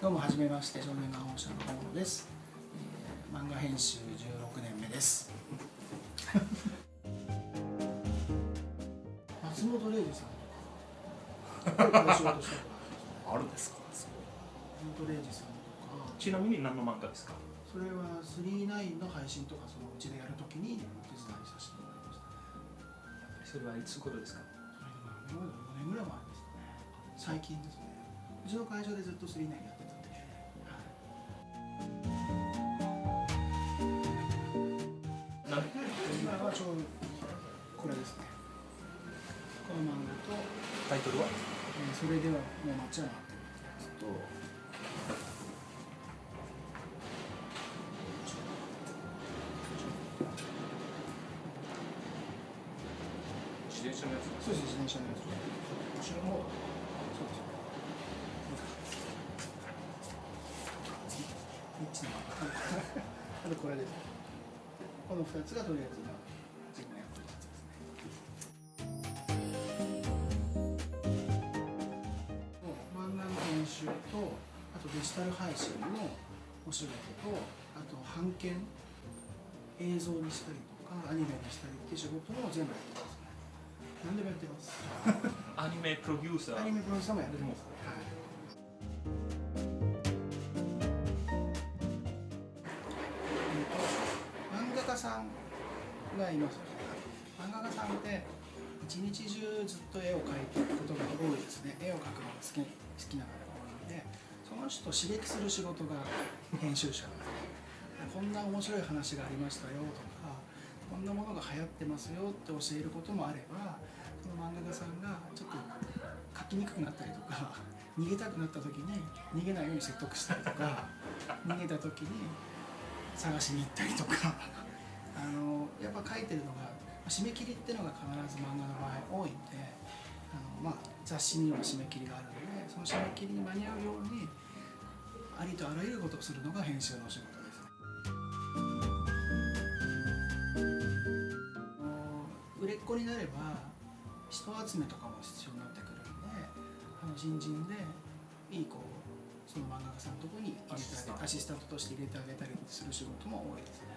どうもはじめまして少年漫画社の大野です、えー、漫画編集16年目です。松本零士さんとかお仕事したあるんですか？松本零士さんとか。ちなみに何の漫画ですか？それは39の配信とかそのうちでやるときにお手伝いさせてもらいましたそれはいつ頃ですか？それでも5年ぐらい前ですね。最近ですね。うちの会社でずっと39やってはちょうどこれですね。この漫画と、タイトルは？えーそれではもうてるやつと自転車のやつ？そうです自転車のやつ。後ろの方そうですニッチな あとこれです。この2つがとりあえずとデジタル配信のお仕事とあと版権映像にしたりとかアニメにしたりっていう仕事も全部やってますね。何でもやってます。アニメプロデューサーアニメプロデューサーもやってます、はい。画家さんがいます。漫画家さんって一日中ずっと絵を描いていくことが多いですね。絵を描くのが好き好きな方が多いのでその人刺激する仕事が編集者。こんな面白い話がありましたよとかこんなものが流行ってますよって教えることもあればその漫画家さんがちょっと書きにくくなったりとか逃げたくなった時に逃げないように説得したりとか逃げた時に探しに行ったりとかあのやっぱ書いてるのが締め切りっていうのが必ず漫画の場合多いんであの、まあ、雑誌には締め切りがあるのでその締め切りに間に合うようにありとあらゆることをするのが編集の仕事です売れっ子になれば人集めとかも必要になってくるんであの新人でいい子をその漫画家さんのところに入れてあげてアシスタントとして入れてあげたりする仕事も多いですね。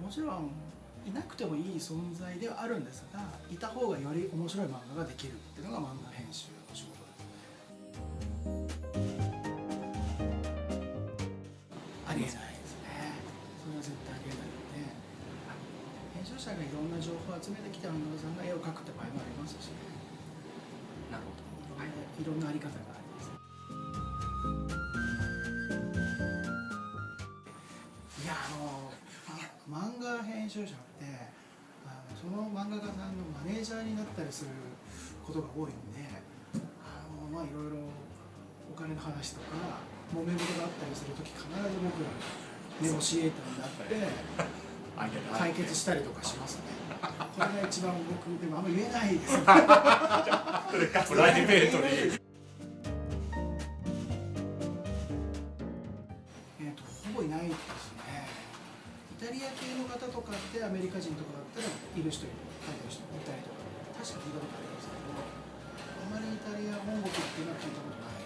もちろんいなくてもいい存在ではあるんですがいた方がより面白い漫画ができるっていうのが漫画編集の仕事です。ありえないですね。それは絶対ありえないので編集者がいろんな情報を集めてきた漫画家さんが絵を描くって場合もありますし、なるほど。い。ろんな、いろんなあり方が漫画編集者ってあのその漫画家さんのマネージャーになったりすることが多いんであのまあいろいろお金の話とか揉め事があったりする時必ず僕らネゴシエーターになって解決したりとかしますね。これが一番僕でもあんま言えないです。ねプライベートにタリア系の方とかってアメリカ人とかだったらいる人いる書いてる人いたりとか確か聞いたことありますけどあまりイタリア本国っていうのは聞いたことない。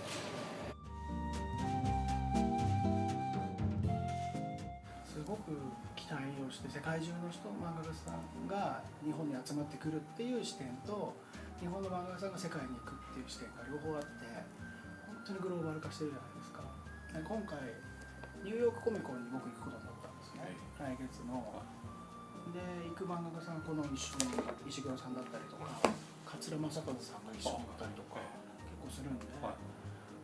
すごく期待をして世界中の人漫画家さんが日本に集まってくるっていう視点と日本の漫画家さんが世界に行くっていう視点が両方あって本当にグローバル化してるじゃないですか。今回ニューヨークコミコンに僕行くことになっ、来月ので行く漫画家さんこの石石黒さんだったりとか桂正和さんが一緒に行ったりとか結構するんで、はい。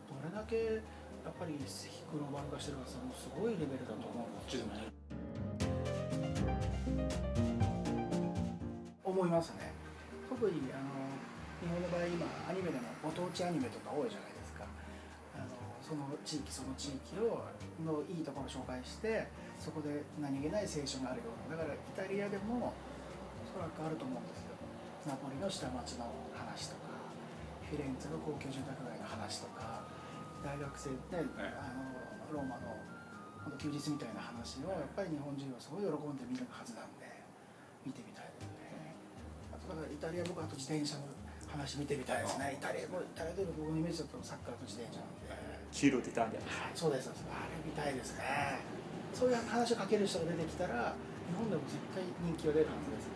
どれだけやっぱりグローバル化してるかさもすごいレベルだと思うんですよね。思いますね。特にあの日本の場合今アニメでもご当地アニメとか多いじゃないですかその地域その地域をのいいところを紹介してそこで何気ない青春があるような。だからイタリアでもおそらくあると思うんですよ。ナポリの下町の話とかフィレンツェの高級住宅街の話とか大学生で、あのローマの本当休日みたいな話をやっぱり日本人はすごい喜んで見るはずなんで見てみたいですね。あとだからイタリア僕あと自転車の話見てみたいですね。イタリアもイタリアで僕のイメージだとサッカーと自転車なんで黄色でイタリアですそうですそうです。あれ見たいですね。そういう話をかける人が出てきたら日本でも絶対人気が出るはずです。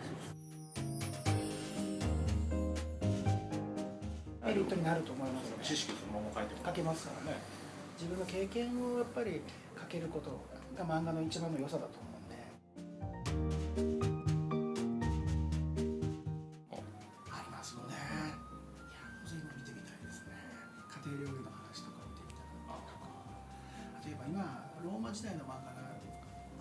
メリットになると思いますね。知識そのまま書いても書けますからね。自分の経験をやっぱり書けることが漫画の一番の良さだと思う。んマ時代の漫画が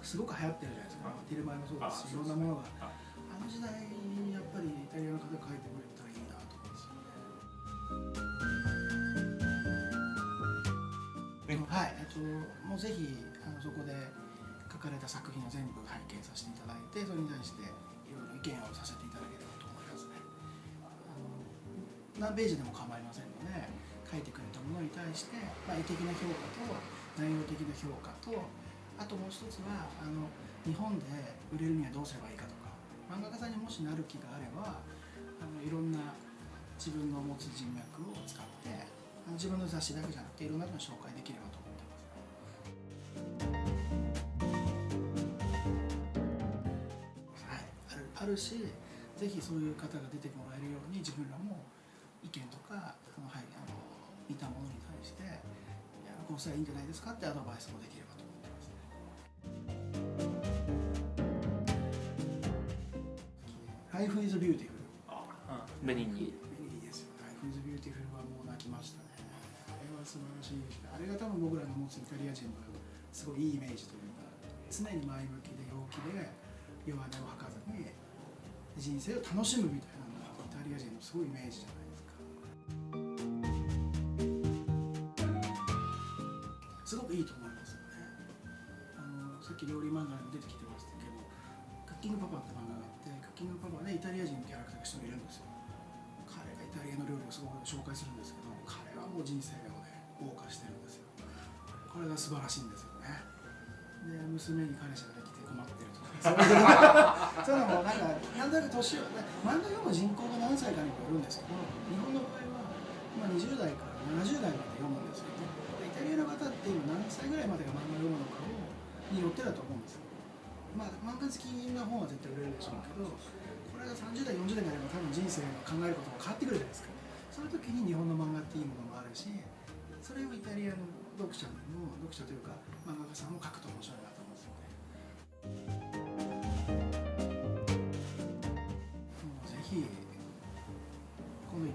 すごく流行ってるじゃないですか。ティルマイもそうですしいろんなものが。ああの時代にやっぱりイタリアの方が書いてくれたらいいなと思うんですよね。はい、えっと、もうぜひあのそこで書かれた作品を全部拝見させていただいてそれに対していろいろ意見をさせていただければと思いますね。あの何ページでも構いませんので書いてくれたものに対して、まあ、絵的な評価と内容的な評価とあともう一つはあの日本で売れるにはどうすればいいかとか漫画家さんにもしなる気があればあのいろんな自分の持つ人脈を使ってあの自分の雑誌だけじゃなくていろんなのを紹介できればと思ってます。はい、あるしぜひそういう方が出てもらえるように自分らも意見とかあの、はい、あの見たものに対してこうしたらいいんじゃないですかってアドバイスもできればと思ってますね。Life is beautiful メニンにいいですよ。Life is beautiful はもう泣きましたね。あれは素晴らしい。あれが多分僕らの持つイタリア人のすごいいいイメージというか、常に前向きで陽気で弱音を吐かずに人生を楽しむみたいなのがイタリア人のすごいイメージじゃない？いいと思いますよね。あのさっき料理漫画に出てきてましたけど、クッキングパパって漫画があって、クッキングパパでイタリア人のキャラクターが一人いるんですよ。彼がイタリアの料理をすごく紹介するんですけど彼はもう人生をね謳歌してるんですよこれが素晴らしいんですよねで娘に彼氏ができて困ってるとかそういうのもなんかなんとなく年を漫画読む人口が何歳かにもよるんですけど日本の場合は今20代から70代まで読むんですよねでイタリアの方って今何歳ぐらいまでが漫画読むのかをによってだと思うんですよ。まあ漫画好きな本は絶対売れるでしょうけどこれが30代40代になれば多分人生の考えることも変わってくるじゃないですか。そういう時に日本の漫画っていいものもあるしそれをイタリアの読者も読者というか漫画家さんも書くと面白いな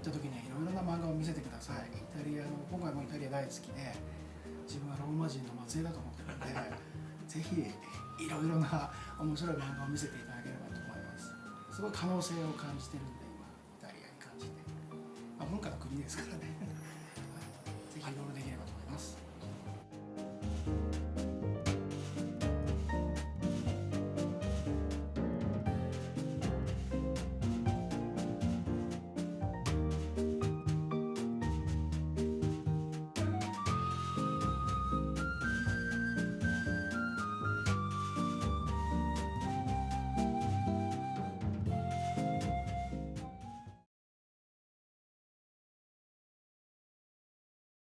った時にはいろいろな漫画を見せてください。イタリアの今回もイタリア大好きで自分はローマ人の末裔だと思ってるんで ぜひいろいろな面白い漫画を見せていただければと思います。すごい可能性を感じてるんで今イタリアに感じて、まあ、文化の国ですからね。ぜひいろいろできればと思います